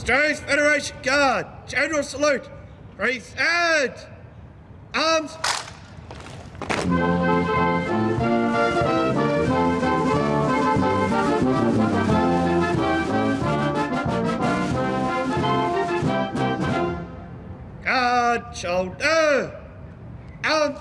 Australia's Federation Guard, General Salute, present! Arms! Guard, shoulder! Arms!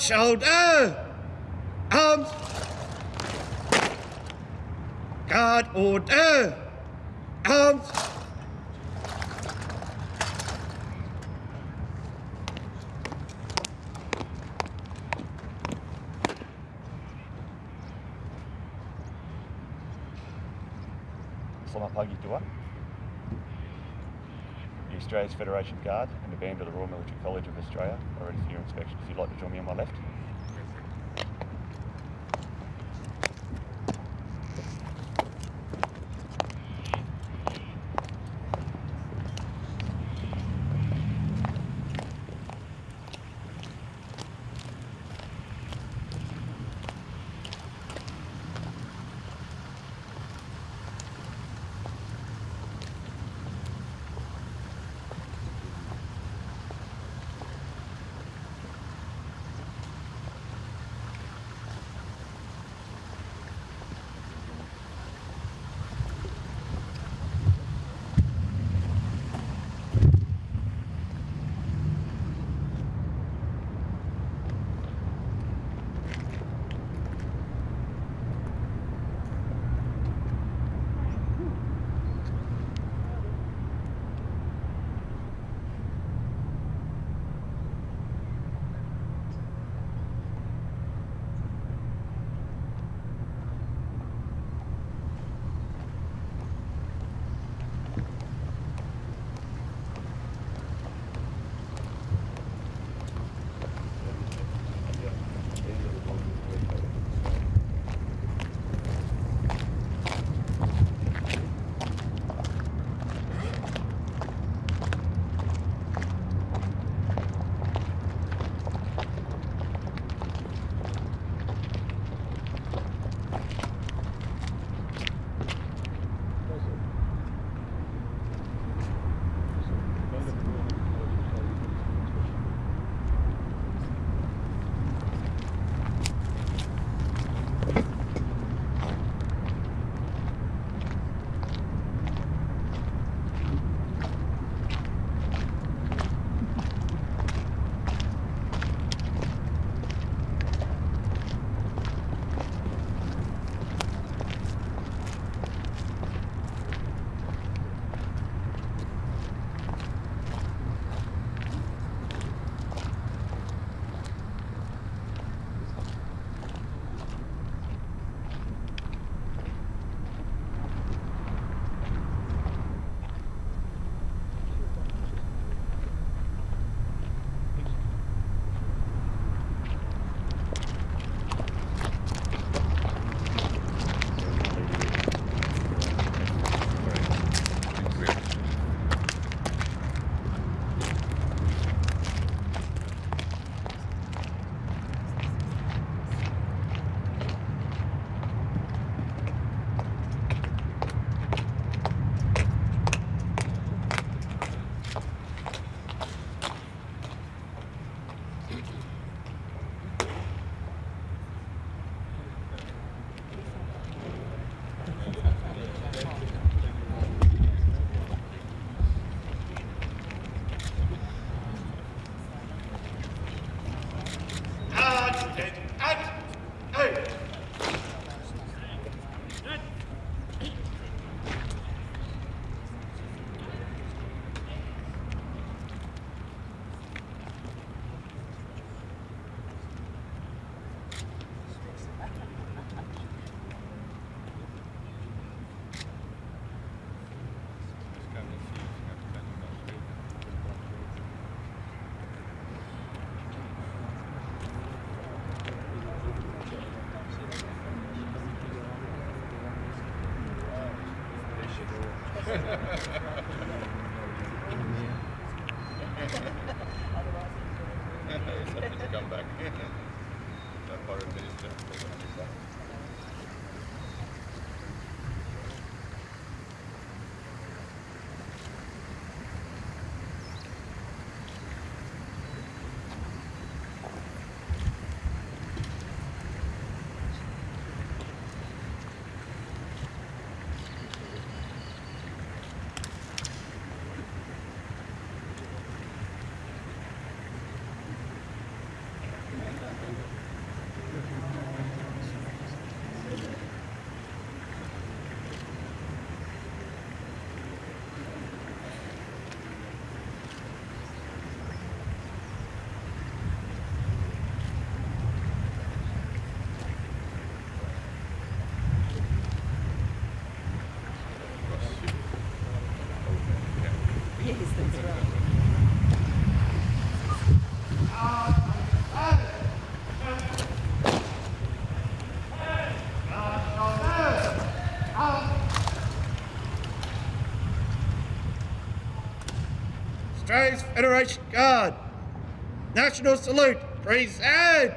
Shoulder! Arms! Guard, order! Arms! Selamat pagi Tuan. Australia's Federation Guard and the band of the Royal Military College of Australia are ready for your inspection. If you'd like to join me on my left. Ha ha ha. Australia's Federation Guard. National salute. Present.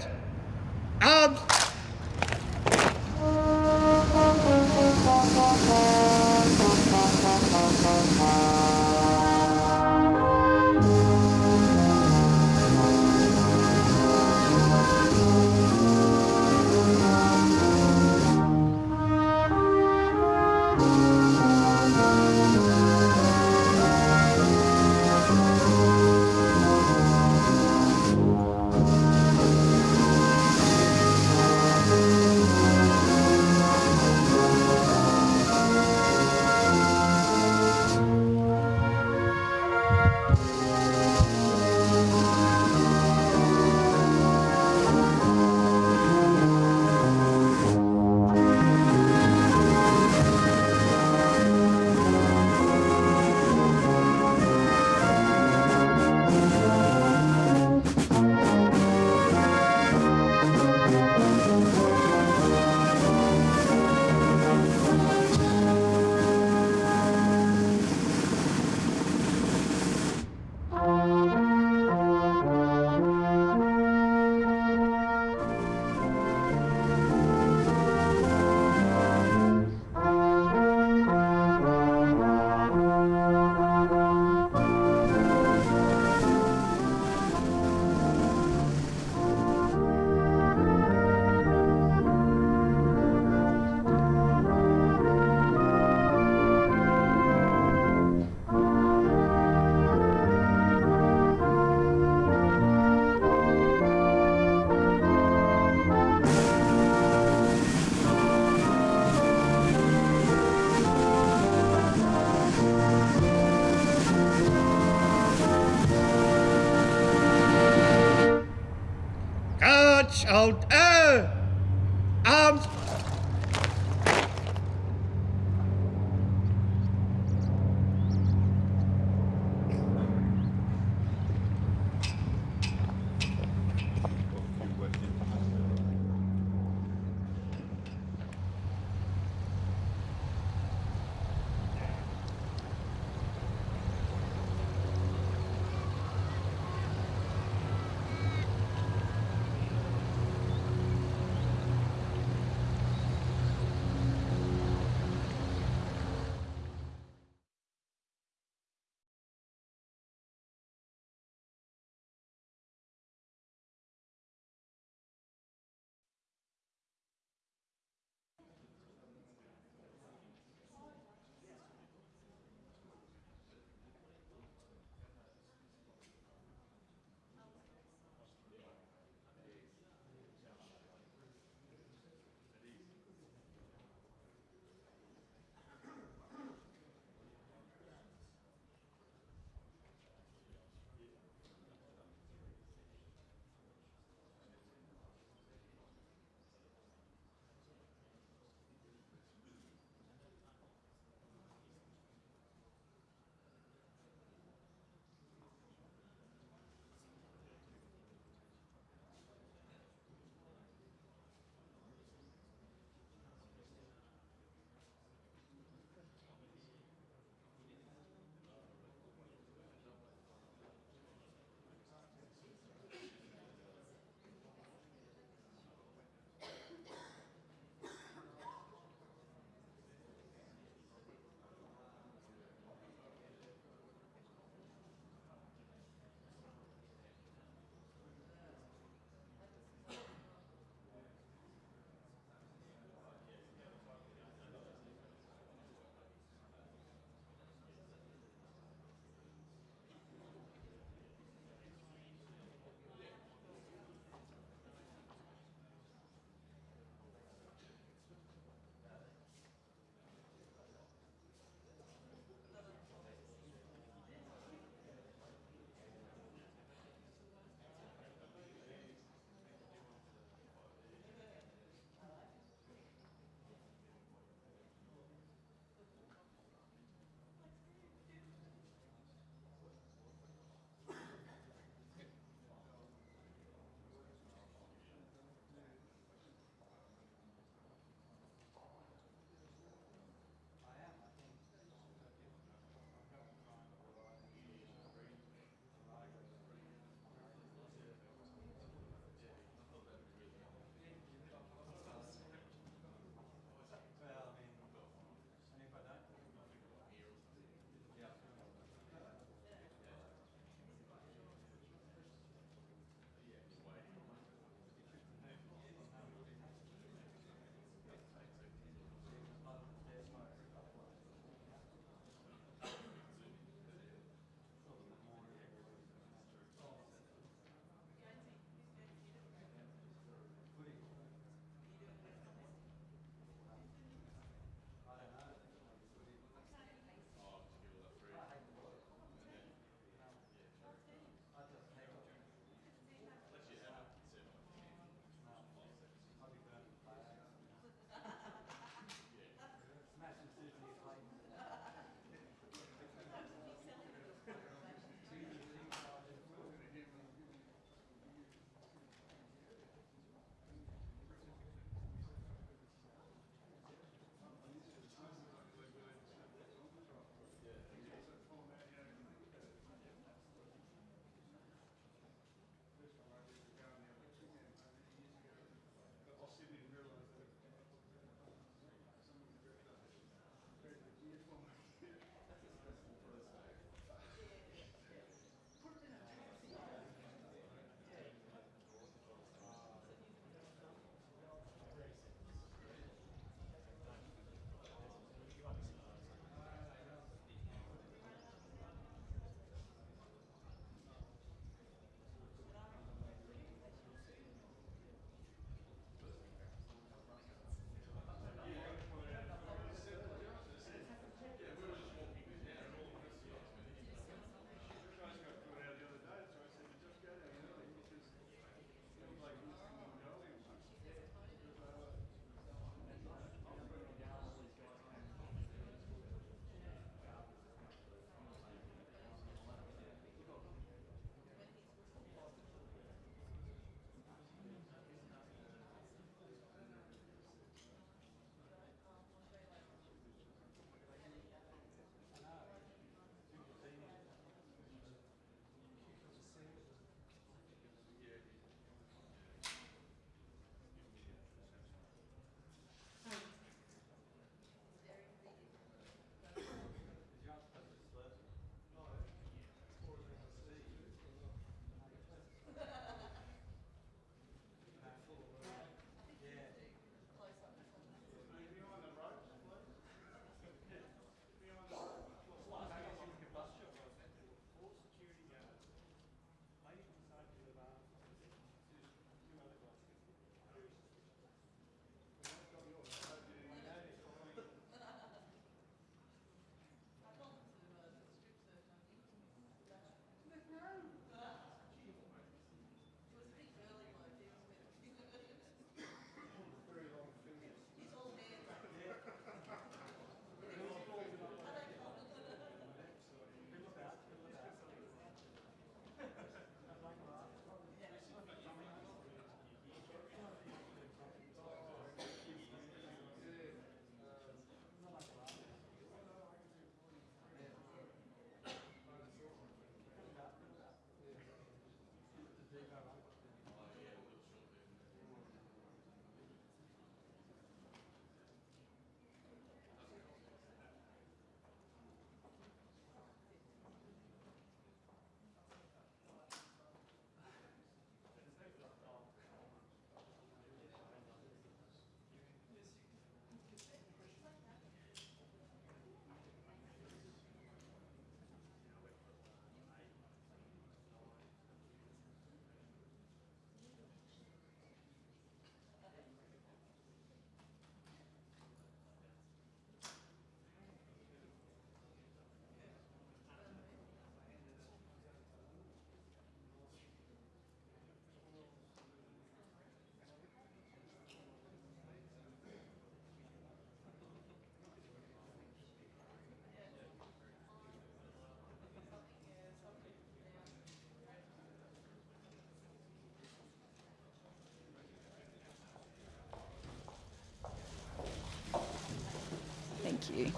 Thank you.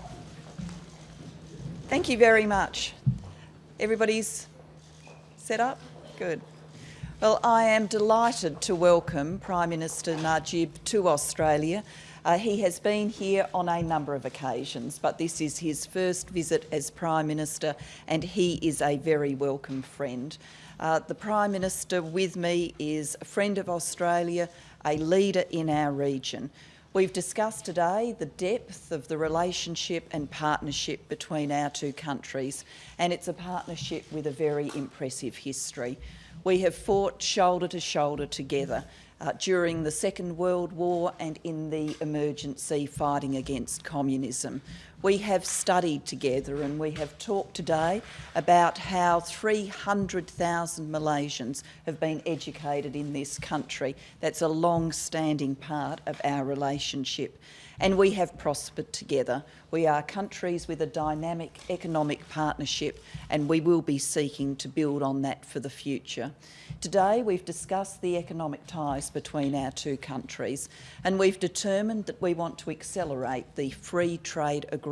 Thank you very much. Everybody's set up? Good. Well, I am delighted to welcome Prime Minister Najib to Australia. Uh, he has been here on a number of occasions, but this is his first visit as Prime Minister and he is a very welcome friend. Uh, the Prime Minister with me is a friend of Australia, a leader in our region. We've discussed today the depth of the relationship and partnership between our two countries, and it's a partnership with a very impressive history. We have fought shoulder to shoulder together uh, during the Second World War and in the emergency fighting against communism. We have studied together and we have talked today about how 300,000 Malaysians have been educated in this country. That's a long-standing part of our relationship and we have prospered together. We are countries with a dynamic economic partnership and we will be seeking to build on that for the future. Today we've discussed the economic ties between our two countries and we've determined that we want to accelerate the free trade agreement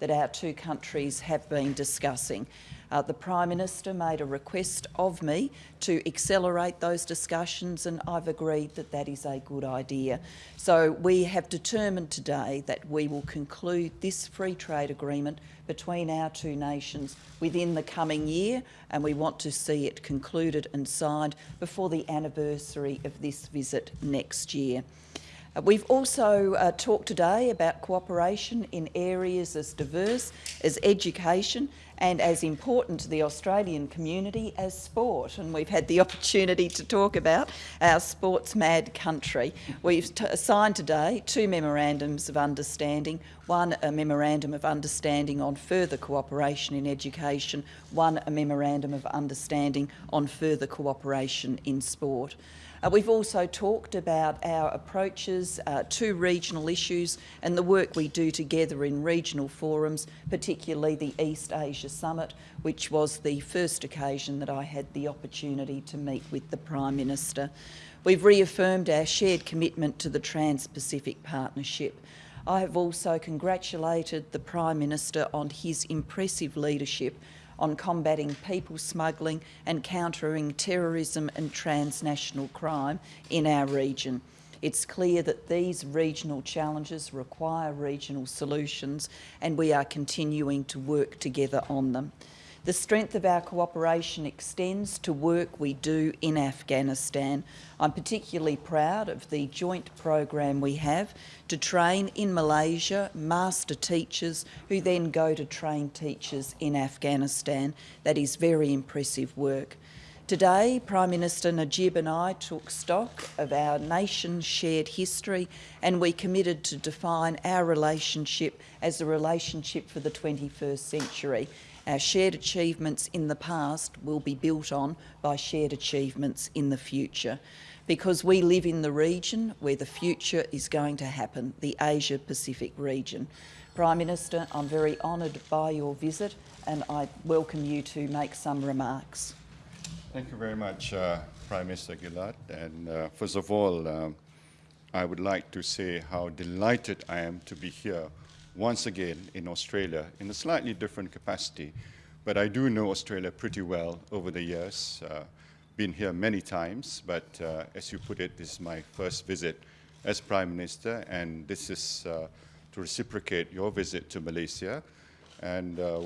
that our two countries have been discussing. Uh, the Prime Minister made a request of me to accelerate those discussions and I've agreed that that is a good idea. So we have determined today that we will conclude this free trade agreement between our two nations within the coming year and we want to see it concluded and signed before the anniversary of this visit next year. Uh, we've also uh, talked today about cooperation in areas as diverse as education and as important to the Australian community as sport. And we've had the opportunity to talk about our sports mad country. We've signed today two memorandums of understanding, one a memorandum of understanding on further cooperation in education, one a memorandum of understanding on further cooperation in sport. Uh, we've also talked about our approaches uh, to regional issues and the work we do together in regional forums, particularly the East Asia Summit, which was the first occasion that I had the opportunity to meet with the Prime Minister. We've reaffirmed our shared commitment to the Trans-Pacific Partnership. I have also congratulated the Prime Minister on his impressive leadership on combating people smuggling and countering terrorism and transnational crime in our region. It's clear that these regional challenges require regional solutions and we are continuing to work together on them. The strength of our cooperation extends to work we do in Afghanistan. I'm particularly proud of the joint program we have to train in Malaysia master teachers who then go to train teachers in Afghanistan. That is very impressive work. Today, Prime Minister Najib and I took stock of our nation's shared history and we committed to define our relationship as a relationship for the 21st century. Our shared achievements in the past will be built on by shared achievements in the future because we live in the region where the future is going to happen, the Asia-Pacific region. Prime Minister, I'm very honoured by your visit and I welcome you to make some remarks. Thank you very much, uh, Prime Minister Gillard. And uh, first of all, um, I would like to say how delighted I am to be here once again in Australia in a slightly different capacity. But I do know Australia pretty well over the years. Uh, been here many times, but uh, as you put it, this is my first visit as Prime Minister, and this is uh, to reciprocate your visit to Malaysia. And uh,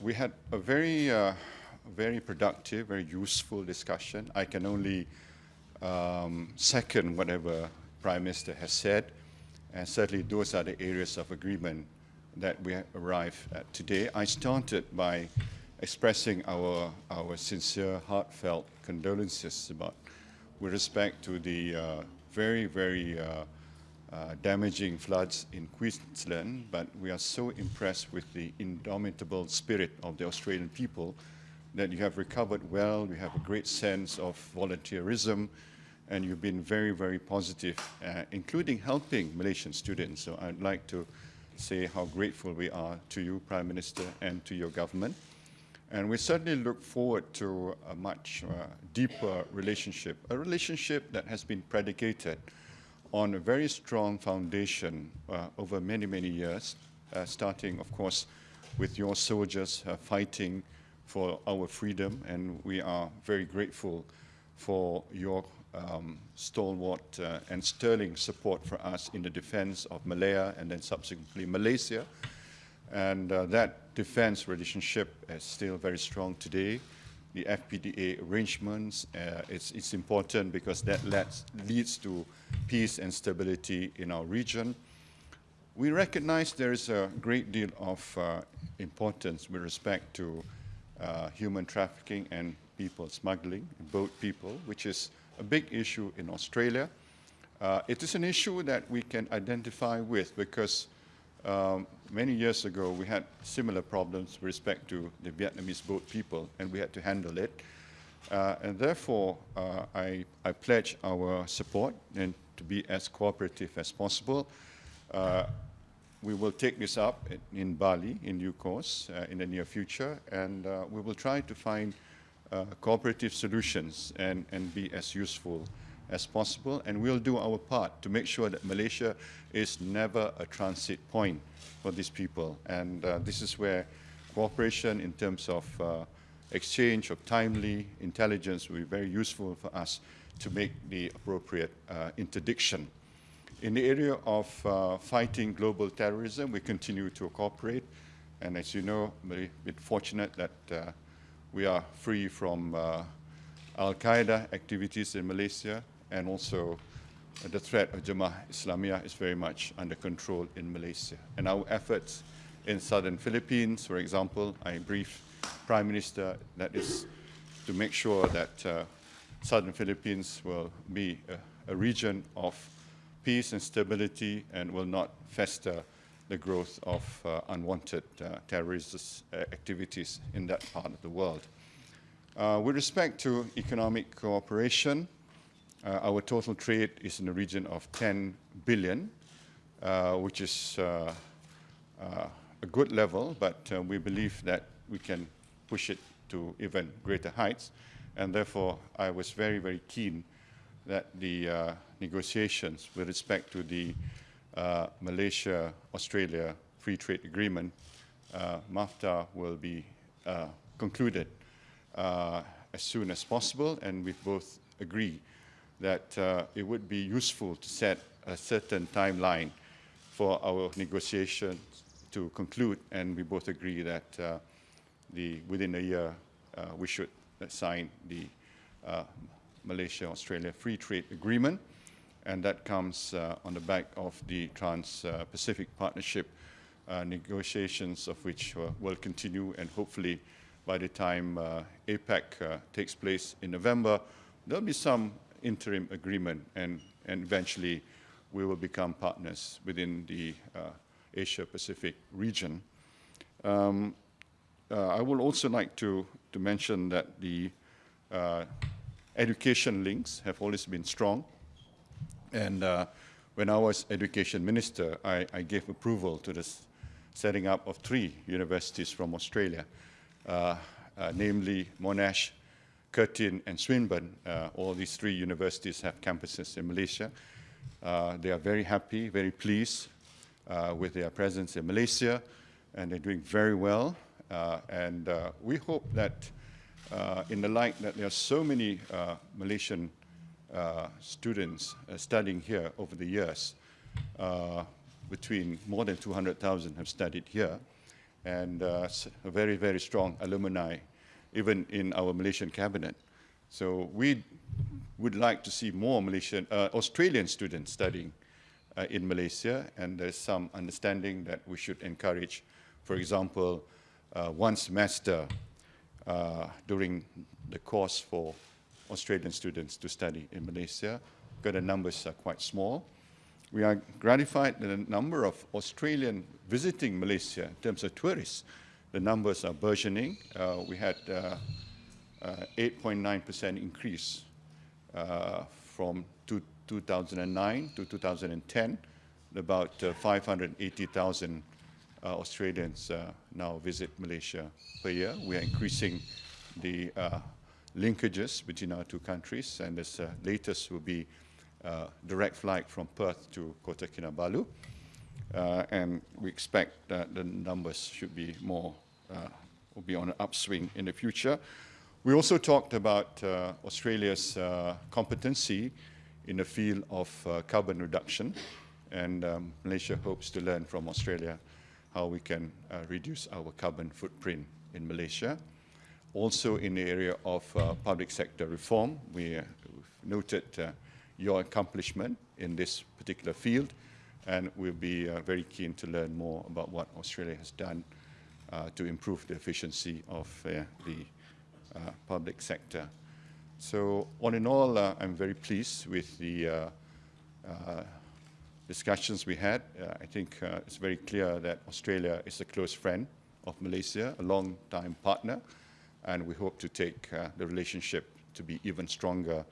we had a very, uh, very productive, very useful discussion. I can only um, second whatever Prime Minister has said. And certainly those are the areas of agreement that we arrive at today. I started by expressing our, our sincere, heartfelt condolences about, with respect to the uh, very, very uh, uh, damaging floods in Queensland, but we are so impressed with the indomitable spirit of the Australian people that you have recovered well, you have a great sense of volunteerism, and you've been very, very positive, uh, including helping Malaysian students. So I'd like to say how grateful we are to you, Prime Minister, and to your government. And we certainly look forward to a much uh, deeper relationship, a relationship that has been predicated on a very strong foundation uh, over many, many years, uh, starting, of course, with your soldiers uh, fighting for our freedom, and we are very grateful for your um, stalwart uh, and sterling support for us in the defense of Malaya and then subsequently Malaysia. And uh, that defense relationship is still very strong today. The FPDA arrangements, uh, it's, it's, important because that lets, leads to peace and stability in our region. We recognize there is a great deal of uh, importance with respect to uh, human trafficking and people smuggling, boat people, which is a big issue in Australia. Uh, it is an issue that we can identify with because um, many years ago we had similar problems with respect to the Vietnamese boat people and we had to handle it. Uh, and therefore, uh, I, I, pledge our support and to be as cooperative as possible. Uh, we will take this up in Bali in due course uh, in the near future and uh, we will try to find cooperative solutions and, and be as useful as possible. And we'll do our part to make sure that Malaysia is never a transit point for these people. And uh, this is where cooperation in terms of uh, exchange of timely intelligence will be very useful for us to make the appropriate uh, interdiction. In the area of uh, fighting global terrorism, we continue to cooperate. And as you know, we're fortunate that uh, we are free from uh, Al-Qaeda activities in Malaysia and also uh, the threat of Jemaah Islamiyah is very much under control in Malaysia. And our efforts in southern Philippines, for example, I briefed Prime Minister that is to make sure that uh, southern Philippines will be a, a, region of peace and stability and will not fester the growth of uh, unwanted uh, terrorist uh, activities in that part of the world. with respect to economic cooperation, our total trade is in the region of 10 billion, which is a good level, but we believe that we can push it to even greater heights. And therefore, I was very, very keen that the uh, negotiations with respect to the uh, Malaysia-Australia Free Trade Agreement, uh, MAFTA will be uh, concluded uh, as soon as possible, and we both agree that uh, it would be useful to set a certain timeline for our negotiations to conclude, and we both agree that uh, the, within a year we should sign the Malaysia-Australia Free Trade Agreement and that comes uh, on the back of the Trans-Pacific Partnership uh, negotiations of which uh, will continue and hopefully by the time uh, APEC uh, takes place in November, there'll be some interim agreement and, and eventually we will become partners within the uh, Asia-Pacific region. Um, I would also like to, to mention that the education links have always been strong and uh, when I was education minister, I, I, gave approval to the setting up of three universities from Australia, uh, uh, namely Monash, Curtin, and Swinburne. Uh, all these three universities have campuses in Malaysia. Uh, they are very happy, very pleased uh, with their presence in Malaysia, and they're doing very well. and we hope that in the light that there are so many Malaysian students uh, studying here over the years. Uh, between more than 200,000 have studied here, and a very, very strong alumni, even in our Malaysian cabinet. So we would like to see more Malaysian, Australian students studying uh, in Malaysia, and there's some understanding that we should encourage, for example, uh, one semester uh, during the course for Australian students to study in Malaysia, because the numbers are quite small. We are gratified that the number of Australian visiting Malaysia in terms of tourists, the numbers are burgeoning. Uh, we had 8.9% uh, uh, increase uh, from 2009 to 2010. About uh, 580,000 Australians now visit Malaysia per year. We are increasing the linkages between our two countries, and this uh, latest will be uh, direct flight from Perth to Kota Kinabalu. Uh, and we expect that the numbers should be more, uh, will be on an upswing in the future. We also talked about uh, Australia's uh, competency in the field of carbon reduction, and um, Malaysia hopes to learn from Australia how we can reduce our carbon footprint in Malaysia. Also in the area of uh, public sector reform, we uh, noted uh, your accomplishment in this particular field, and we'll be uh, very keen to learn more about what Australia has done uh, to improve the efficiency of the public sector. So all in all, I'm very pleased with the discussions we had. I think it's very clear that Australia is a close friend of Malaysia, a long-time partner, and we hope to take uh, the relationship to be even stronger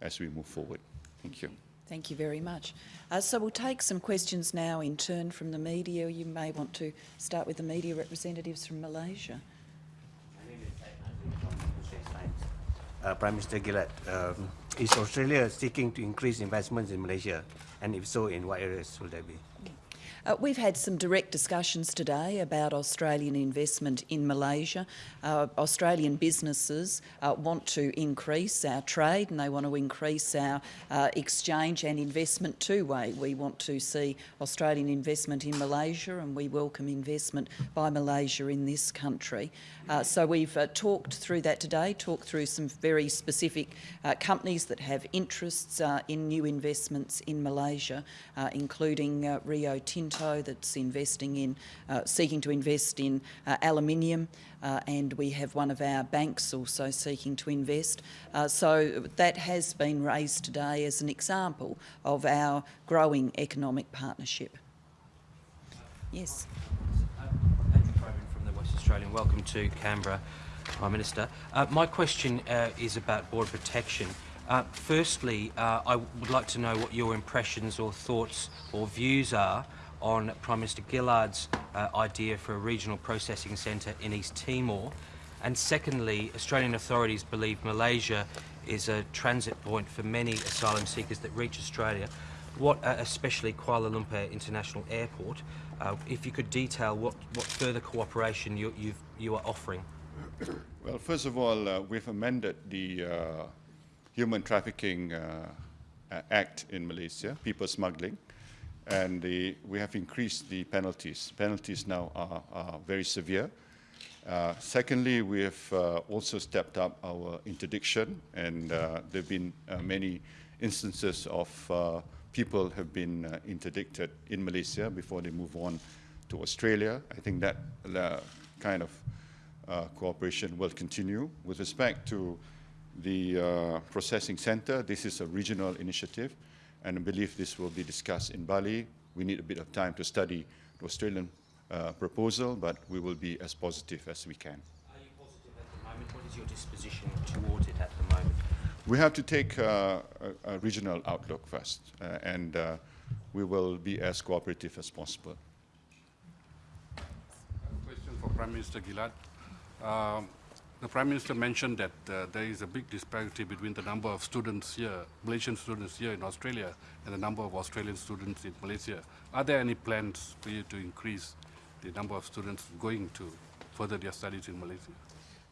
as we move forward. Thank you. Thank you very much. Uh, so we'll take some questions now in turn from the media. You may want to start with the media representatives from Malaysia. Uh, Prime Minister Gillard, um, is Australia seeking to increase investments in Malaysia? And if so, in what areas will that be? Uh, we've had some direct discussions today about Australian investment in Malaysia. Uh, Australian businesses uh, want to increase our trade and they want to increase our uh, exchange and investment two-way. We want to see Australian investment in Malaysia and we welcome investment by Malaysia in this country. Uh, so we've uh, talked through that today, talked through some very specific uh, companies that have interests uh, in new investments in Malaysia, uh, including Rio Tinto that's investing in, seeking to invest in aluminium, and we have one of our banks also seeking to invest. So that has been raised today as an example of our growing economic partnership. Yes. Andrew Probyn from the West Australian. Welcome to Canberra, Prime Minister. Uh, my question uh, is about border protection. Uh, firstly, uh, I would like to know what your impressions or thoughts or views are on Prime Minister Gillard's uh, idea for a regional processing centre in East Timor. And secondly, Australian authorities believe Malaysia is a transit point for many asylum seekers that reach Australia, what, uh, especially Kuala Lumpur International Airport. Uh, if you could detail what, what further cooperation you, you are offering. Well, first of all, uh, we've amended the uh, Human Trafficking uh, Act in Malaysia, people smuggling, and the, we have increased the penalties. Penalties now are, are very severe. Uh, secondly, we have uh, also stepped up our interdiction, and there have been many instances of people have been uh, interdicted in Malaysia before they move on to Australia. I think that uh, kind of uh, cooperation will continue. With respect to the uh, processing center, this is a regional initiative, and I believe this will be discussed in Bali. We need a bit of time to study the Australian uh, proposal, but we will be as positive as we can. Are you positive at the moment? What is your disposition towards it at the moment? We have to take uh, a, a regional outlook first, uh, and uh, we will be as cooperative as possible. Question for Prime Minister Gillard. Um, the Prime Minister mentioned that uh, there is a big disparity between the number of students here, Malaysian students here in Australia, and the number of Australian students in Malaysia. Are there any plans for you to increase the number of students going to further their studies in Malaysia?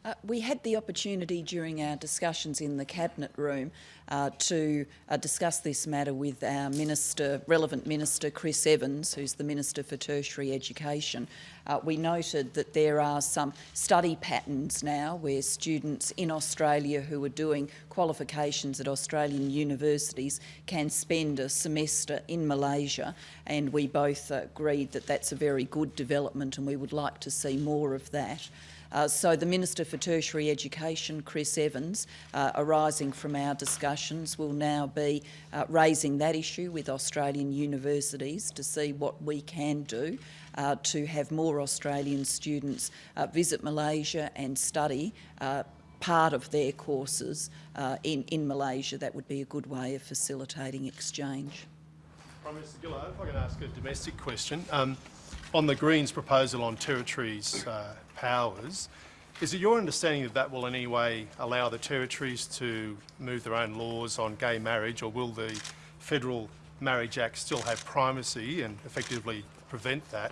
Uh, we had the opportunity during our discussions in the cabinet room uh, to uh, discuss this matter with our minister, relevant minister, Chris Evans, who's the Minister for Tertiary Education. Uh, we noted that there are some study patterns now where students in Australia who are doing qualifications at Australian universities can spend a semester in Malaysia, and we both agreed that that's a very good development and we would like to see more of that. Uh, so the Minister for Tertiary Education, Chris Evans, uh, arising from our discussions, will now be uh, raising that issue with Australian universities to see what we can do uh, to have more Australian students uh, visit Malaysia and study uh, part of their courses in, in Malaysia. That would be a good way of facilitating exchange. Prime Minister Gillard, if I can ask a domestic question. Um, on the Greens' proposal on territories' uh, powers, is it your understanding that that will in any way allow the territories to move their own laws on gay marriage, or will the Federal Marriage Act still have primacy and effectively prevent that?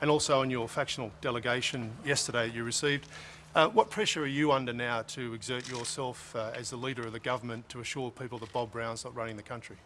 And also in your factional delegation yesterday you received, uh, what pressure are you under now to exert yourself uh, as the leader of the government to assure people that Bob Brown's not running the country?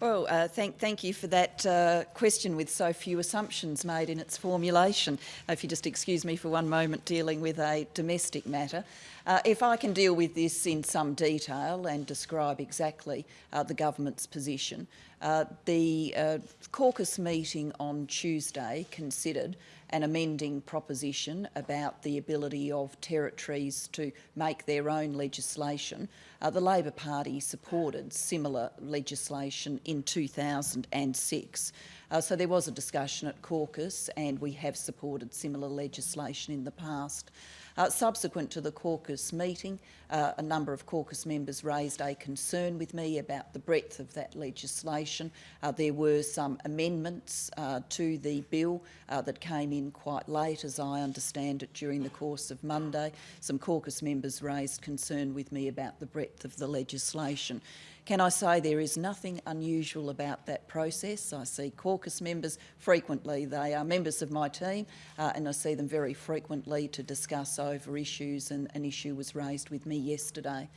Well, uh, thank, thank you for that uh, question with so few assumptions made in its formulation. If you just excuse me for one moment dealing with a domestic matter. Uh, if I can deal with this in some detail and describe exactly uh, the government's position. Uh, the uh, caucus meeting on Tuesday considered an amending proposition about the ability of territories to make their own legislation. Uh, the Labor Party supported similar legislation in 2006. Uh, so there was a discussion at caucus and we have supported similar legislation in the past. Uh, subsequent to the caucus meeting, uh, a number of caucus members raised a concern with me about the breadth of that legislation. Uh, there were some amendments uh, to the bill uh, that came in quite late, as I understand it, during the course of Monday. Some caucus members raised concern with me about the breadth of the legislation. Can I say there is nothing unusual about that process? I see caucus members frequently. They are members of my team uh, and I see them very frequently to discuss over issues and an issue was raised with me yesterday.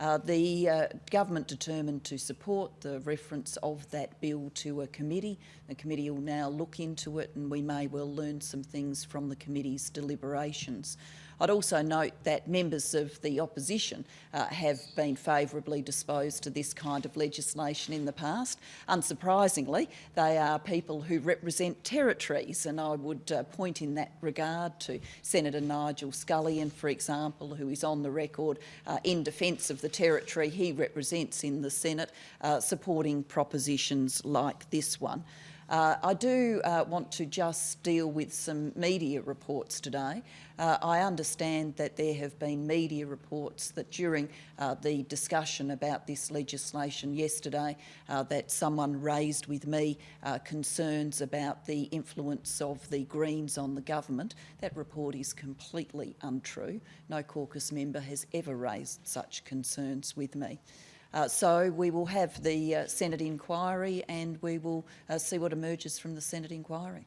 Uh, the uh, government determined to support the reference of that bill to a committee. The committee will now look into it and we may well learn some things from the committee's deliberations. I'd also note that members of the opposition uh, have been favourably disposed to this kind of legislation in the past. Unsurprisingly, they are people who represent territories, and I would uh, point in that regard to Senator Nigel Scullion, for example, who is on the record uh, in defence of the territory he represents in the Senate, uh, supporting propositions like this one. Uh, I do uh, want to just deal with some media reports today. Uh, I understand that there have been media reports that during uh, the discussion about this legislation yesterday uh, that someone raised with me uh, concerns about the influence of the Greens on the government. That report is completely untrue. No caucus member has ever raised such concerns with me. Uh, so we will have the uh, Senate inquiry and we will uh, see what emerges from the Senate inquiry.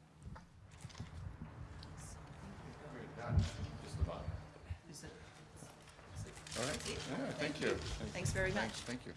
All right. Yeah, thank you. Thanks very much. Thanks. Thank you.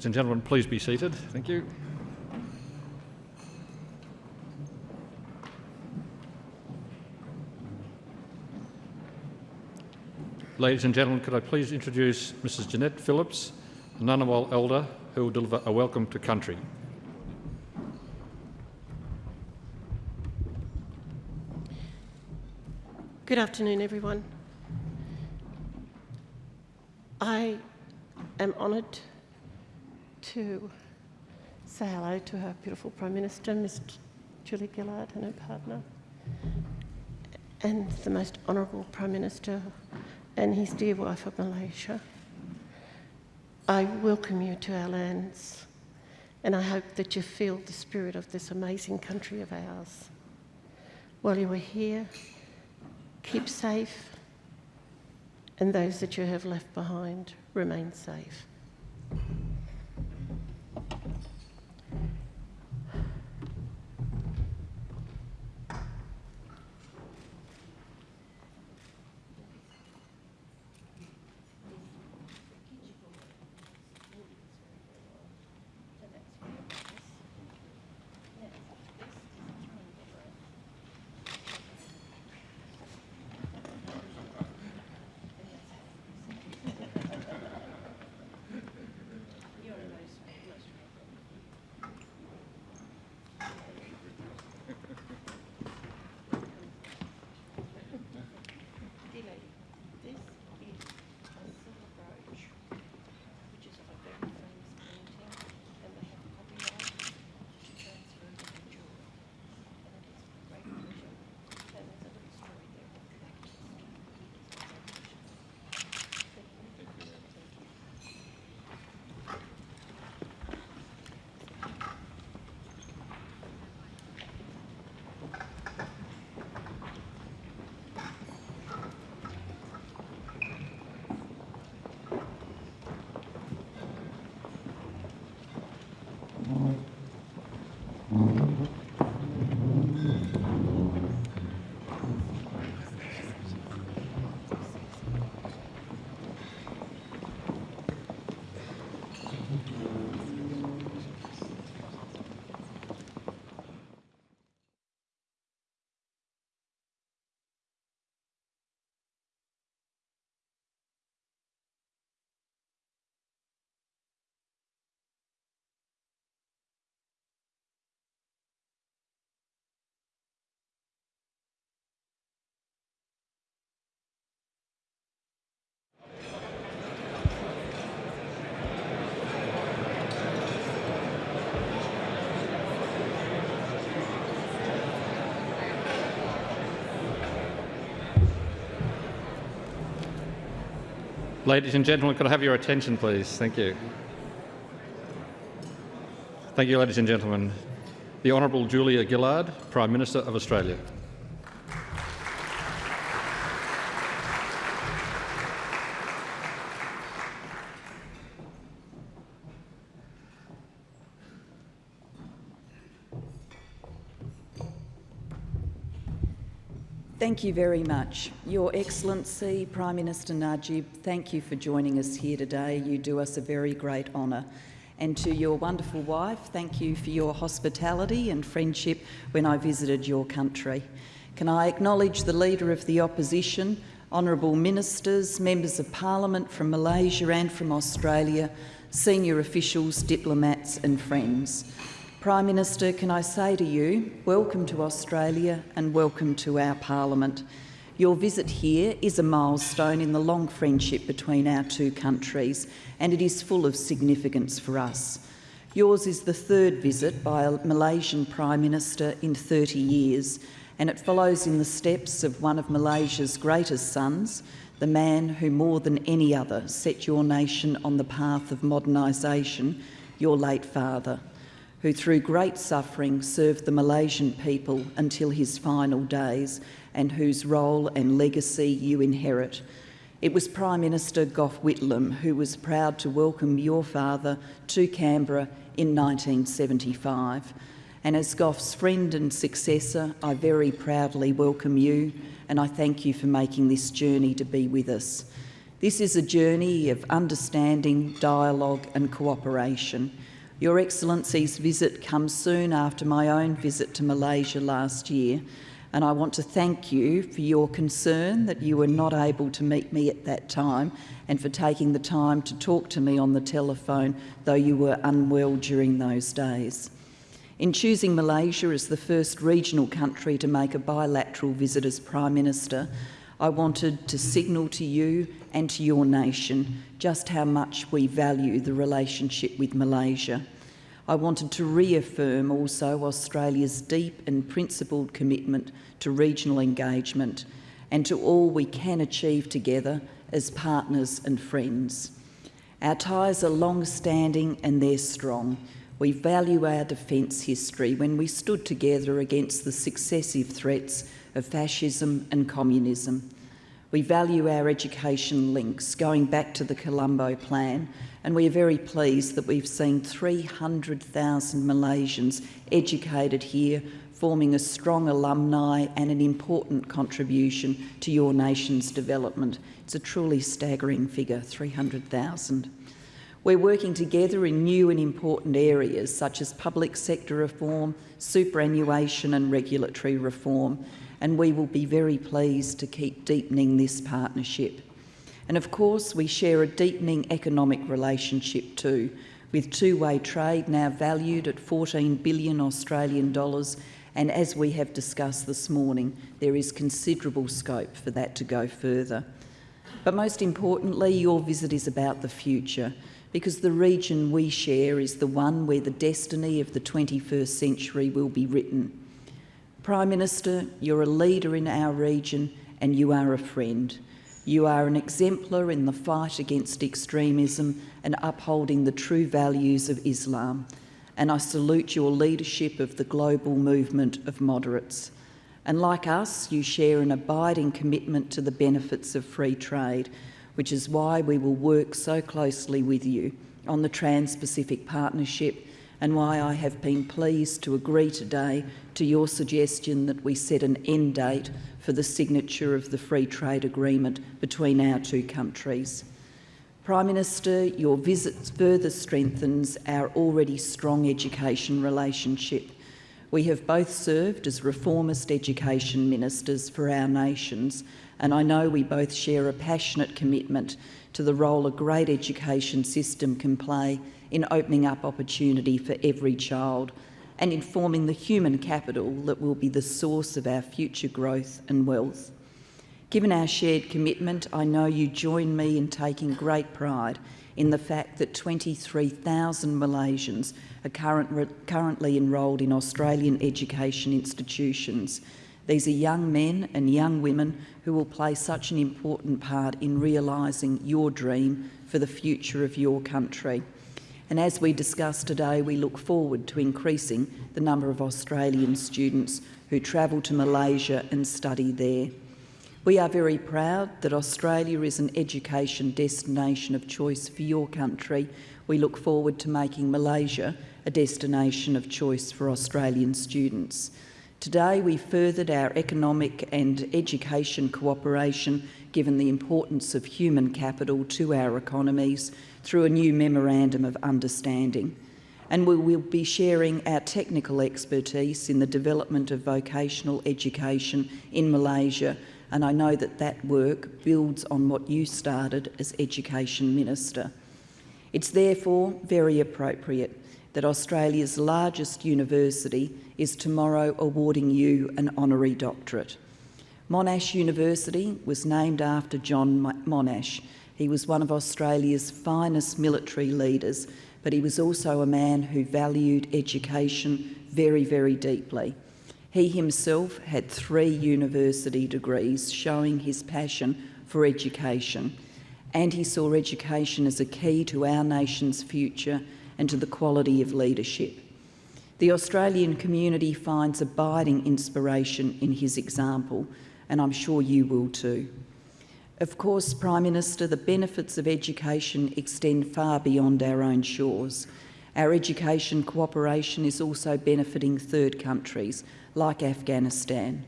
Ladies and gentlemen, please be seated. Thank you. Ladies and gentlemen, could I please introduce Mrs Jeanette Phillips, a Ngunnawal elder, who will deliver a welcome to country. Good afternoon, everyone. I am honoured to say hello to our beautiful Prime Minister, Ms Julie Gillard, and her partner, and the most honourable Prime Minister and his dear wife of Malaysia. I welcome you to our lands, and I hope that you feel the spirit of this amazing country of ours. While you are here, keep safe, and those that you have left behind, remain safe. Ladies and gentlemen, could I have your attention, please? Thank you. Thank you, ladies and gentlemen. The Honourable Julia Gillard, Prime Minister of Australia. Thank you very much. Your Excellency, Prime Minister Najib, thank you for joining us here today. You do us a very great honour. And to your wonderful wife, thank you for your hospitality and friendship when I visited your country. Can I acknowledge the Leader of the Opposition, honourable ministers, members of Parliament from Malaysia and from Australia, senior officials, diplomats and friends. Prime Minister, can I say to you, welcome to Australia and welcome to our Parliament. Your visit here is a milestone in the long friendship between our two countries and it is full of significance for us. Yours is the third visit by a Malaysian Prime Minister in 30 years and it follows in the steps of one of Malaysia's greatest sons, the man who more than any other set your nation on the path of modernisation, your late father who through great suffering served the Malaysian people until his final days and whose role and legacy you inherit. It was Prime Minister Gough Whitlam who was proud to welcome your father to Canberra in 1975. And as Gough's friend and successor, I very proudly welcome you and I thank you for making this journey to be with us. This is a journey of understanding, dialogue and cooperation. Your Excellency's visit comes soon after my own visit to Malaysia last year, and I want to thank you for your concern that you were not able to meet me at that time and for taking the time to talk to me on the telephone, though you were unwell during those days. In choosing Malaysia as the first regional country to make a bilateral visit as Prime Minister, I wanted to signal to you and to your nation just how much we value the relationship with Malaysia. I wanted to reaffirm also Australia's deep and principled commitment to regional engagement and to all we can achieve together as partners and friends. Our ties are long-standing and they're strong. We value our defence history when we stood together against the successive threats of fascism and communism. We value our education links going back to the Colombo Plan and we are very pleased that we've seen 300,000 Malaysians educated here forming a strong alumni and an important contribution to your nation's development. It's a truly staggering figure, 300,000. We're working together in new and important areas such as public sector reform, superannuation and regulatory reform, and we will be very pleased to keep deepening this partnership. And of course, we share a deepening economic relationship too, with two-way trade now valued at 14 billion Australian dollars and as we have discussed this morning, there is considerable scope for that to go further. But most importantly, your visit is about the future because the region we share is the one where the destiny of the 21st century will be written. Prime Minister, you're a leader in our region and you are a friend. You are an exemplar in the fight against extremism and upholding the true values of Islam. And I salute your leadership of the global movement of moderates. And like us, you share an abiding commitment to the benefits of free trade, which is why we will work so closely with you on the Trans-Pacific Partnership and why I have been pleased to agree today to your suggestion that we set an end date for the signature of the free trade agreement between our two countries. Prime Minister, your visit further strengthens our already strong education relationship. We have both served as reformist education ministers for our nations, and I know we both share a passionate commitment to the role a great education system can play in opening up opportunity for every child and in forming the human capital that will be the source of our future growth and wealth. Given our shared commitment, I know you join me in taking great pride in the fact that 23,000 Malaysians are current, currently enrolled in Australian education institutions. These are young men and young women who will play such an important part in realising your dream for the future of your country. And as we discussed today, we look forward to increasing the number of Australian students who travel to Malaysia and study there. We are very proud that Australia is an education destination of choice for your country. We look forward to making Malaysia a destination of choice for Australian students. Today we furthered our economic and education cooperation given the importance of human capital to our economies through a new Memorandum of Understanding. And we will be sharing our technical expertise in the development of vocational education in Malaysia and I know that that work builds on what you started as Education Minister. It's therefore very appropriate that Australia's largest university is tomorrow awarding you an honorary doctorate. Monash University was named after John Monash. He was one of Australia's finest military leaders, but he was also a man who valued education very, very deeply. He himself had three university degrees showing his passion for education, and he saw education as a key to our nation's future and to the quality of leadership. The Australian community finds abiding inspiration in his example, and I'm sure you will too. Of course, Prime Minister, the benefits of education extend far beyond our own shores. Our education cooperation is also benefiting third countries, like Afghanistan,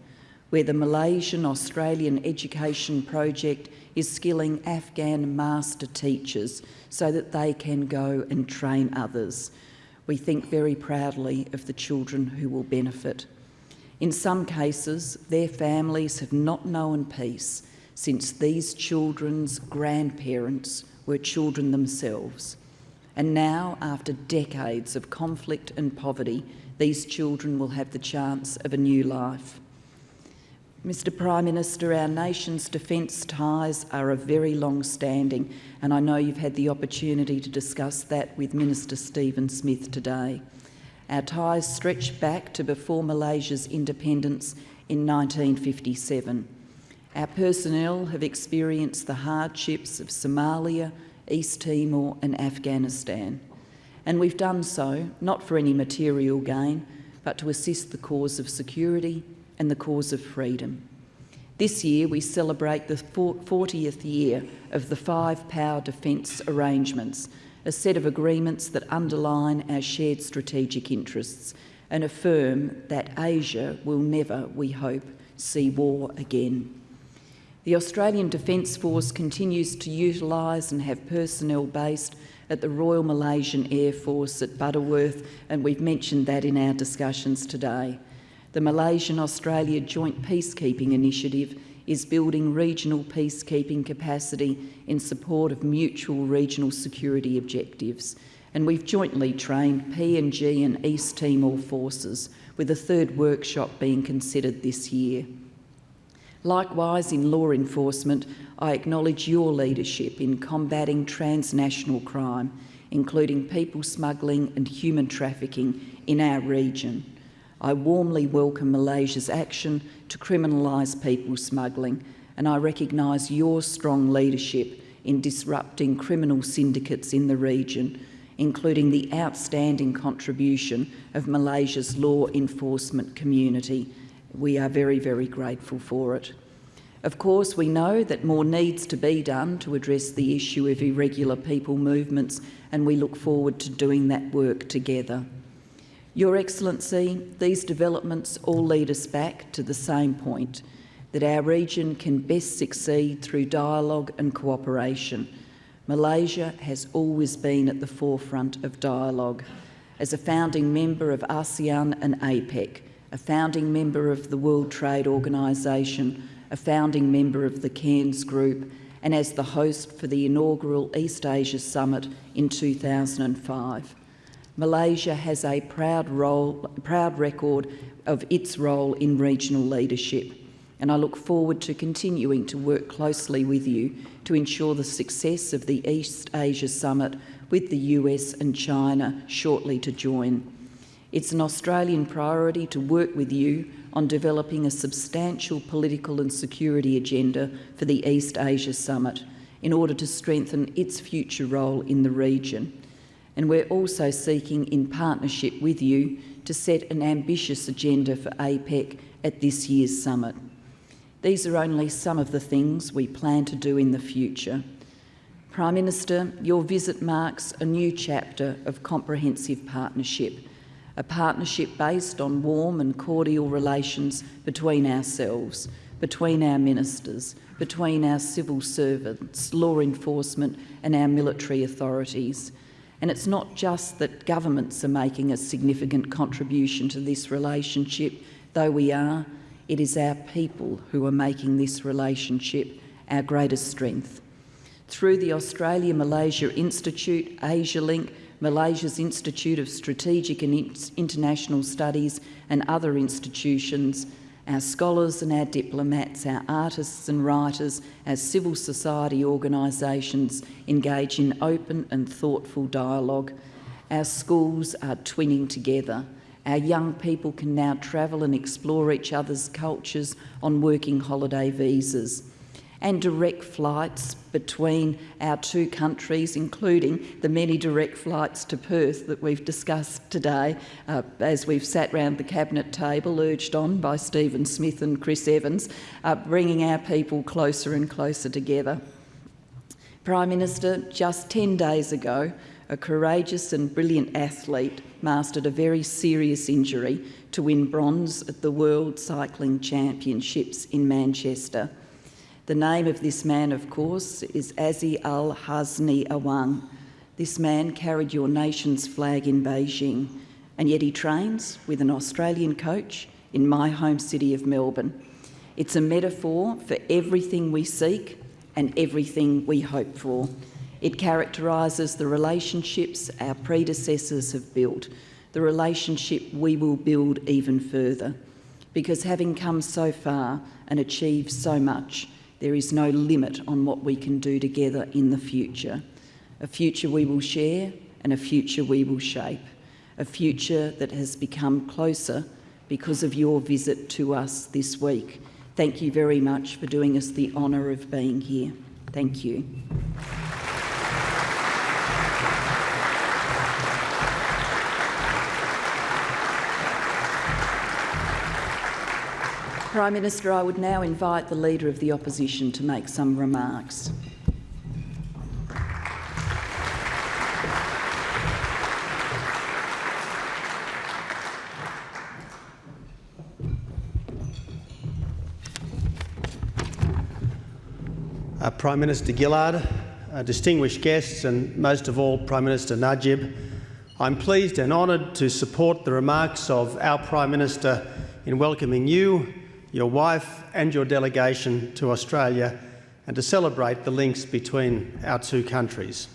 where the Malaysian Australian Education Project is skilling Afghan master teachers so that they can go and train others. We think very proudly of the children who will benefit. In some cases, their families have not known peace since these children's grandparents were children themselves. And now, after decades of conflict and poverty, these children will have the chance of a new life. Mr Prime Minister, our nation's defence ties are of very long standing and I know you've had the opportunity to discuss that with Minister Stephen Smith today. Our ties stretch back to before Malaysia's independence in 1957. Our personnel have experienced the hardships of Somalia, East Timor and Afghanistan and we've done so not for any material gain, but to assist the cause of security and the cause of freedom. This year we celebrate the 40th year of the Five Power Defence Arrangements, a set of agreements that underline our shared strategic interests and affirm that Asia will never, we hope, see war again. The Australian Defence Force continues to utilise and have personnel based at the Royal Malaysian Air Force at Butterworth, and we've mentioned that in our discussions today. The Malaysian-Australia Joint Peacekeeping Initiative is building regional peacekeeping capacity in support of mutual regional security objectives. And we've jointly trained PNG and East Timor forces, with a third workshop being considered this year. Likewise, in law enforcement, I acknowledge your leadership in combating transnational crime, including people smuggling and human trafficking in our region. I warmly welcome Malaysia's action to criminalise people smuggling, and I recognise your strong leadership in disrupting criminal syndicates in the region, including the outstanding contribution of Malaysia's law enforcement community we are very, very grateful for it. Of course, we know that more needs to be done to address the issue of irregular people movements, and we look forward to doing that work together. Your Excellency, these developments all lead us back to the same point, that our region can best succeed through dialogue and cooperation. Malaysia has always been at the forefront of dialogue. As a founding member of ASEAN and APEC, a founding member of the World Trade Organisation, a founding member of the Cairns Group, and as the host for the inaugural East Asia Summit in 2005. Malaysia has a proud, role, proud record of its role in regional leadership, and I look forward to continuing to work closely with you to ensure the success of the East Asia Summit with the US and China shortly to join. It's an Australian priority to work with you on developing a substantial political and security agenda for the East Asia Summit in order to strengthen its future role in the region. And we're also seeking, in partnership with you, to set an ambitious agenda for APEC at this year's summit. These are only some of the things we plan to do in the future. Prime Minister, your visit marks a new chapter of comprehensive partnership a partnership based on warm and cordial relations between ourselves, between our ministers, between our civil servants, law enforcement and our military authorities. And it's not just that governments are making a significant contribution to this relationship, though we are, it is our people who are making this relationship our greatest strength. Through the Australia-Malaysia Institute, AsiaLink, Malaysia's Institute of Strategic and International Studies and other institutions, our scholars and our diplomats, our artists and writers, our civil society organisations engage in open and thoughtful dialogue. Our schools are twinning together. Our young people can now travel and explore each other's cultures on working holiday visas and direct flights between our two countries, including the many direct flights to Perth that we've discussed today uh, as we've sat round the cabinet table, urged on by Stephen Smith and Chris Evans, uh, bringing our people closer and closer together. Prime Minister, just 10 days ago, a courageous and brilliant athlete mastered a very serious injury to win bronze at the World Cycling Championships in Manchester. The name of this man, of course, is Azizulhasni Awang. This man carried your nation's flag in Beijing, and yet he trains with an Australian coach in my home city of Melbourne. It's a metaphor for everything we seek and everything we hope for. It characterises the relationships our predecessors have built, the relationship we will build even further. Because having come so far and achieved so much, there is no limit on what we can do together in the future. A future we will share and a future we will shape. A future that has become closer because of your visit to us this week. Thank you very much for doing us the honour of being here. Thank you. Prime Minister, I would now invite the Leader of the Opposition to make some remarks. Uh, Prime Minister Gillard, uh, distinguished guests and most of all Prime Minister Najib, I'm pleased and honoured to support the remarks of our Prime Minister in welcoming you your wife and your delegation to Australia and to celebrate the links between our two countries.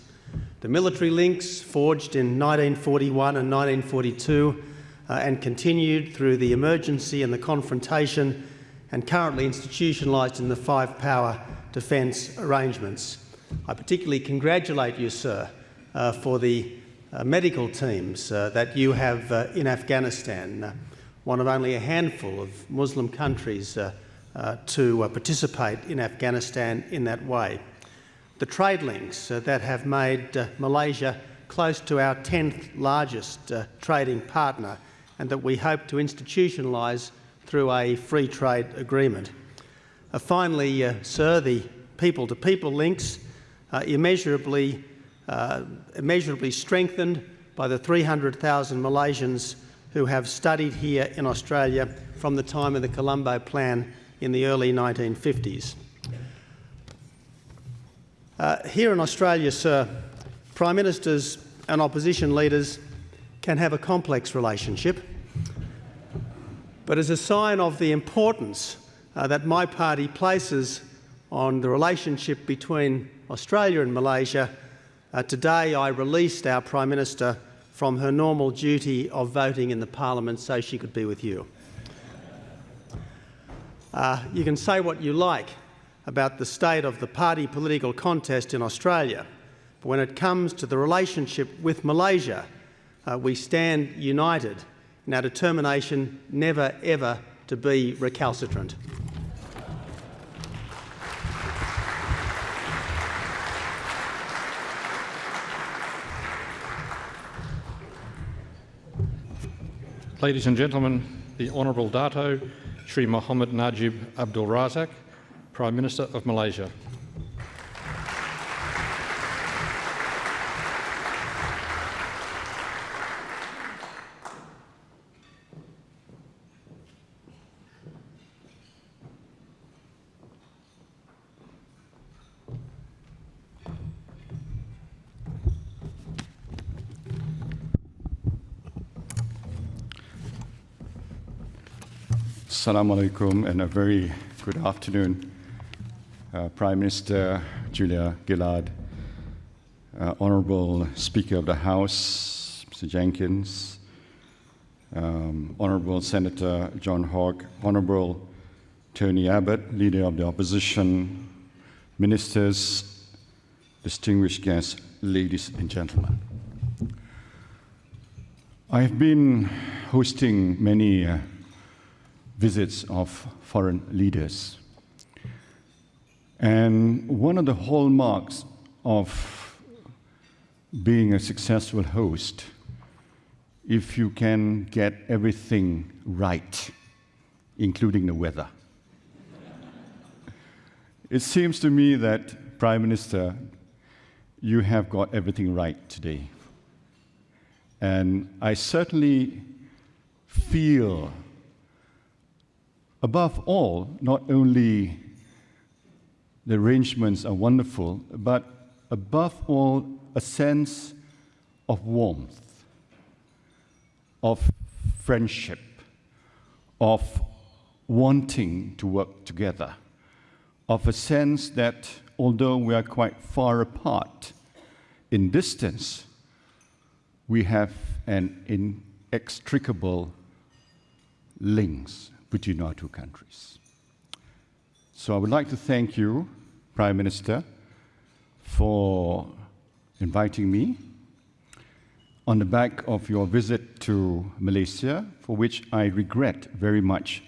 The military links forged in 1941 and 1942 uh, and continued through the emergency and the confrontation and currently institutionalised in the five power defence arrangements. I particularly congratulate you, sir, uh, for the uh, medical teams uh, that you have uh, in Afghanistan one of only a handful of Muslim countries uh, uh, to uh, participate in Afghanistan in that way. The trade links uh, that have made uh, Malaysia close to our 10th largest trading partner and that we hope to institutionalise through a free trade agreement. finally, sir, the people-to-people -people links immeasurably, immeasurably strengthened by the 300,000 Malaysians who have studied here in Australia from the time of the Colombo Plan in the early 1950s. Uh, here in Australia, sir, Prime Ministers and opposition leaders can have a complex relationship, but as a sign of the importance uh, that my party places on the relationship between Australia and Malaysia, uh, today I released our Prime Minister from her normal duty of voting in the parliament so she could be with you. Uh, you can say what you like about the state of the party political contest in Australia, but when it comes to the relationship with Malaysia, uh, we stand united in our determination never ever to be recalcitrant. Ladies and gentlemen, the Honourable Dato Sri Mohammed Najib Abdul Razak, Prime Minister of Malaysia. Assalamu alaikum and a very good afternoon, uh, Prime Minister Julia Gillard, uh, Honourable Speaker of the House, Mr. Jenkins, um, Honourable Senator John Hogg, Honourable Tony Abbott, Leader of the Opposition, Ministers, distinguished guests, ladies and gentlemen. I've been hosting many uh, visits of foreign leaders. And one of the hallmarks of being a successful host, if you can get everything right, including the weather. it seems to me that, Prime Minister, you have got everything right today. And I certainly feel, above all, not only the arrangements are wonderful, but above all, a sense of warmth, of friendship, of wanting to work together, of a sense that although we are quite far apart in distance, we have an inextricable links between our two countries. So I would like to thank you, Prime Minister, for inviting me on the back of your visit to Malaysia, for which I regret very much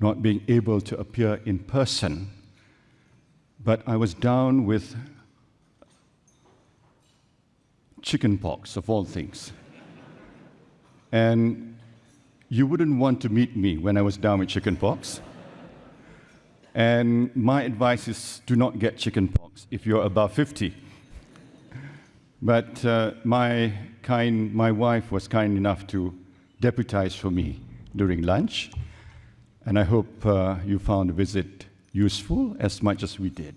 not being able to appear in person. But I was down with chickenpox, of all things. And you wouldn't want to meet me when I was down with chickenpox. And my advice is do not get chickenpox if you're above 50. But uh, my, kind, my wife was kind enough to deputize for me during lunch. And I hope uh, you found the visit useful as much as we did.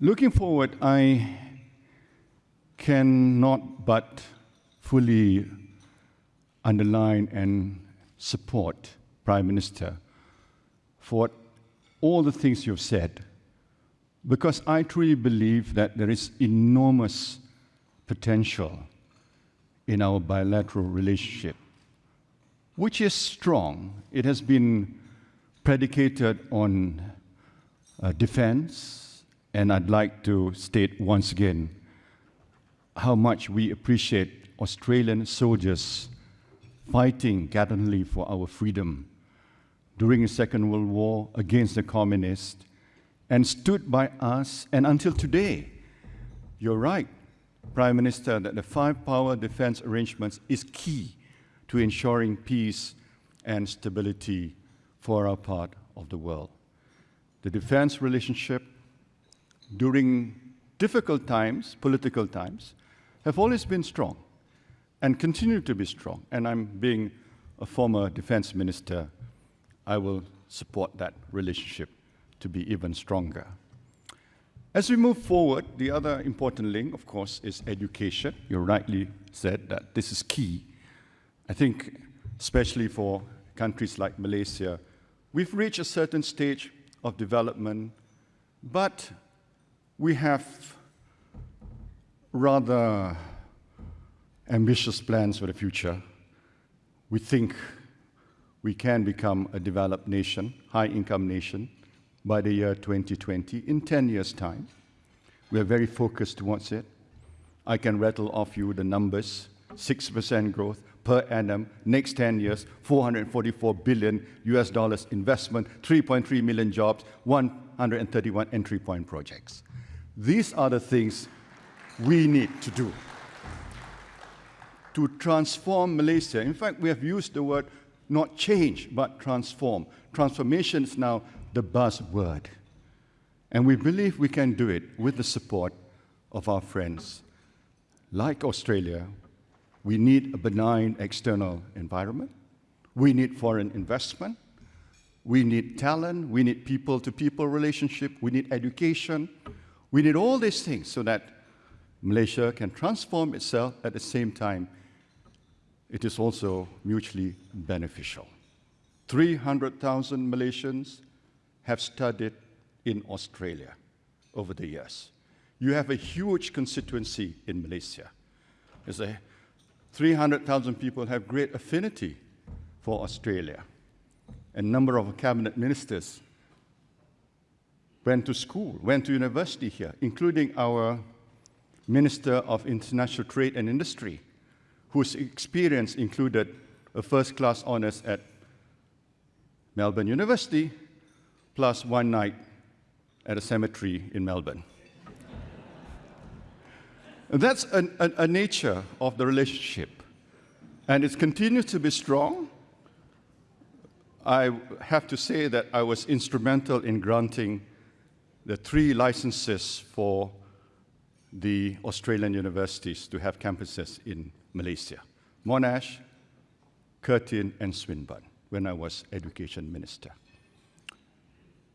Looking forward, I cannot but fully underline and support Prime Minister for all the things you've said, because I truly believe that there is enormous potential in our bilateral relationship, which is strong. It has been predicated on uh, defense, and I'd like to state once again how much we appreciate Australian soldiers fighting gallantly for our freedom during the Second World War against the communists and stood by us. And until today, you're right, Prime Minister, that the five power defense arrangements is key to ensuring peace and stability for our part of the world. The defense relationship during difficult times, political times, have always been strong and continue to be strong. And I'm being a former defense minister, I will support that relationship to be even stronger. As we move forward, the other important link, of course, is education. You rightly said that this is key. I think, especially for countries like Malaysia, we've reached a certain stage of development, but we have rather ambitious plans for the future. We think we can become a developed nation, high-income nation, by the year 2020, in 10 years' time. We are very focused towards it. I can rattle off you the numbers, 6% growth per annum, next 10 years, 444 billion US dollars investment, 3.3 million jobs, 131 entry point projects. These are the things we need to do to transform Malaysia. In fact, we have used the word not change, but transform. Transformation is now the buzzword. And we believe we can do it with the support of our friends. Like Australia, we need a benign external environment. We need foreign investment. We need talent. We need people to people relationship. We need education. We need all these things so that Malaysia can transform itself at the same time. It is also mutually beneficial. 300,000 Malaysians have studied in Australia over the years. You have a huge constituency in Malaysia. There's a 300,000 people have great affinity for Australia. A number of cabinet ministers went to school, went to university here, including our Minister of International Trade and Industry, whose experience included a first class honors at Melbourne University, plus one night at a cemetery in Melbourne. that's a, a, a nature of the relationship. And it continues to be strong. I have to say that I was instrumental in granting the three licenses for the Australian universities to have campuses in Malaysia Monash, Curtin, and Swinburne when I was education minister.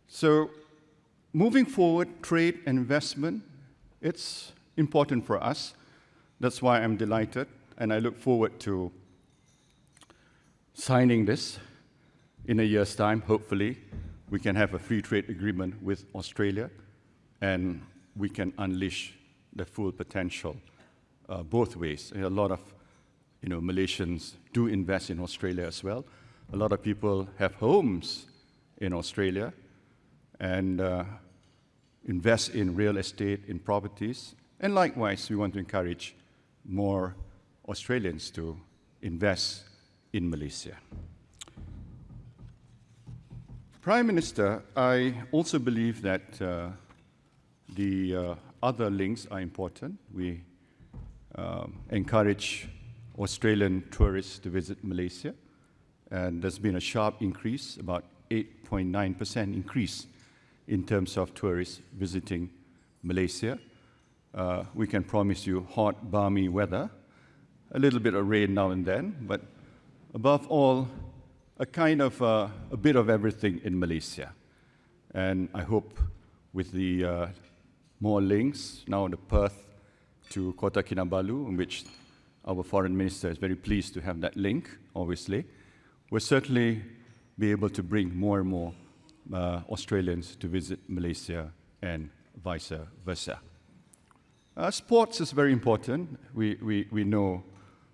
So, moving forward, trade and investment, it's important for us. That's why I'm delighted, and I look forward to signing this in a year's time, hopefully. We can have a free trade agreement with Australia, and we can unleash the full potential uh, both ways. A lot of you know, Malaysians do invest in Australia as well. A lot of people have homes in Australia and uh, invest in real estate, in properties. And likewise, we want to encourage more Australians to invest in Malaysia. Prime Minister, I also believe that uh, the uh, other links are important. We um, encourage Australian tourists to visit Malaysia, and there's been a sharp increase, about 8.9% increase in terms of tourists visiting Malaysia. Uh, we can promise you hot, balmy weather, a little bit of rain now and then, but above all, a kind of uh, a bit of everything in Malaysia. And I hope with the uh, more links now the Perth to Kota Kinabalu, in which our foreign minister is very pleased to have that link, obviously, we'll certainly be able to bring more and more uh, Australians to visit Malaysia and vice versa. Uh, sports is very important. We, we, we know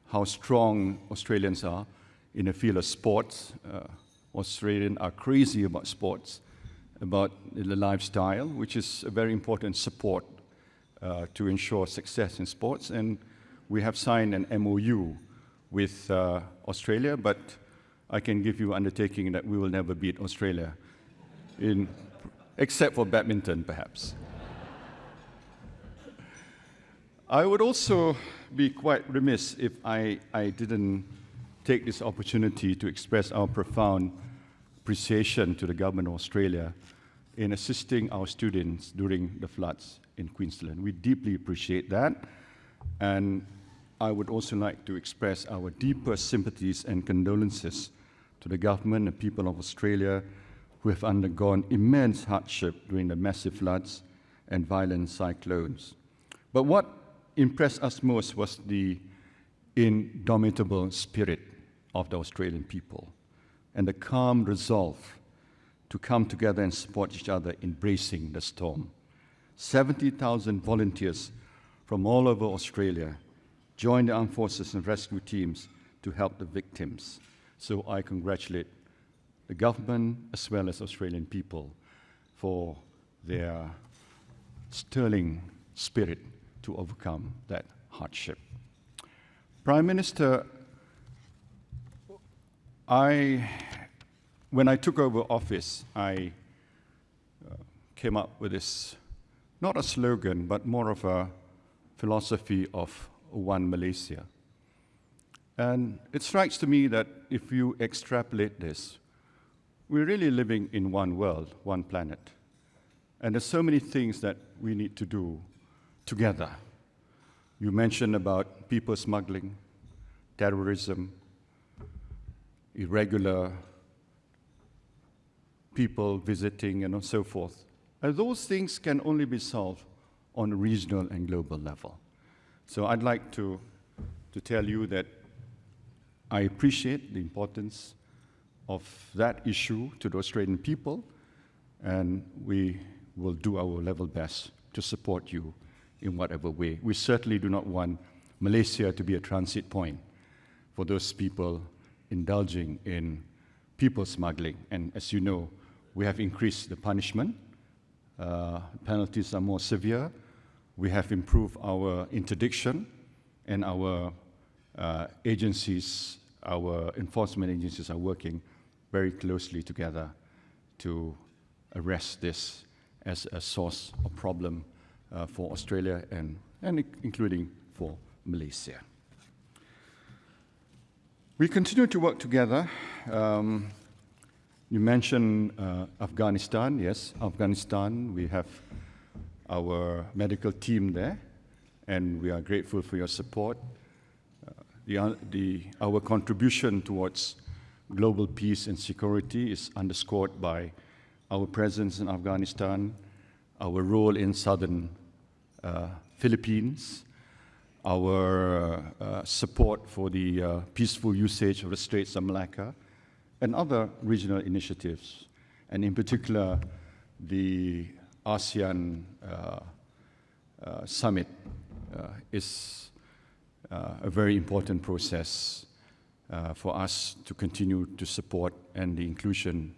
how strong Australians are in the field of sports. Uh, Australians are crazy about sports about the lifestyle, which is a very important support uh, to ensure success in sports. And we have signed an MOU with uh, Australia, but I can give you undertaking that we will never beat Australia, in, except for badminton, perhaps. I would also be quite remiss if I, I didn't take this opportunity to express our profound appreciation to the government of Australia in assisting our students during the floods in Queensland. We deeply appreciate that. And I would also like to express our deepest sympathies and condolences to the government and people of Australia who have undergone immense hardship during the massive floods and violent cyclones. But what impressed us most was the indomitable spirit of the Australian people and the calm resolve to come together and support each other in bracing the storm. 70,000 volunteers from all over Australia joined the armed forces and rescue teams to help the victims. So I congratulate the government as well as Australian people for their sterling spirit to overcome that hardship. Prime Minister, I, when I took over office, I uh, came up with this, not a slogan, but more of a philosophy of one Malaysia. And it strikes to me that if you extrapolate this, we're really living in one world, one planet. And there's so many things that we need to do together. You mentioned about people smuggling, terrorism, irregular people visiting, and so forth. And those things can only be solved on a regional and global level. So I'd like to, to tell you that I appreciate the importance of that issue to the Australian people, and we will do our level best to support you in whatever way. We certainly do not want Malaysia to be a transit point for those people indulging in people smuggling. And as you know, we have increased the punishment. Uh, penalties are more severe. We have improved our interdiction and our uh, agencies, our enforcement agencies are working very closely together to arrest this as a source of problem uh, for Australia and, and including for Malaysia. We continue to work together. Um, you mentioned uh, Afghanistan. Yes, Afghanistan, we have our medical team there, and we are grateful for your support. Uh, the, the, our contribution towards global peace and security is underscored by our presence in Afghanistan, our role in southern uh, Philippines, our uh, support for the uh, peaceful usage of the Straits of Malacca, and other regional initiatives, and in particular, the ASEAN uh, uh, summit uh, is a very important process for us to continue to support and the inclusion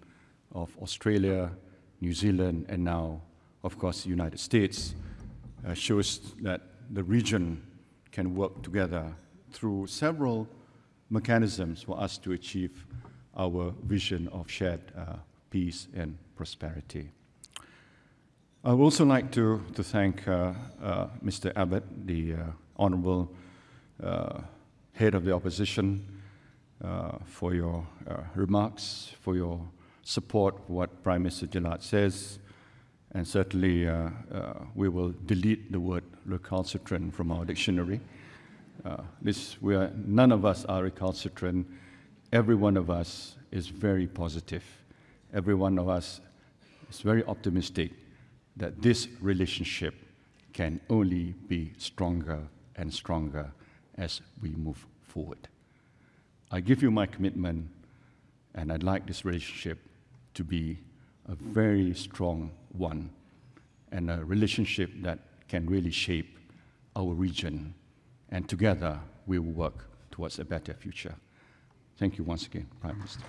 of Australia, New Zealand, and now, of course, the United States, uh, shows that the region can work together through several mechanisms for us to achieve our vision of shared uh, peace and prosperity. I would also like to, to thank uh, uh Mr. Abbott, the Honourable uh, Head of the Opposition, for your remarks, for your support what Prime Minister Gillard says, and certainly uh, uh, we will delete the word recalcitrant from our dictionary. Uh, this, we are, none of us are recalcitrant. Every one of us is very positive. Every one of us is very optimistic that this relationship can only be stronger and stronger as we move forward. I give you my commitment, and I'd like this relationship to be a very strong one and a relationship that can really shape our region. And together, we will work towards a better future. Thank you once again, Prime Minister.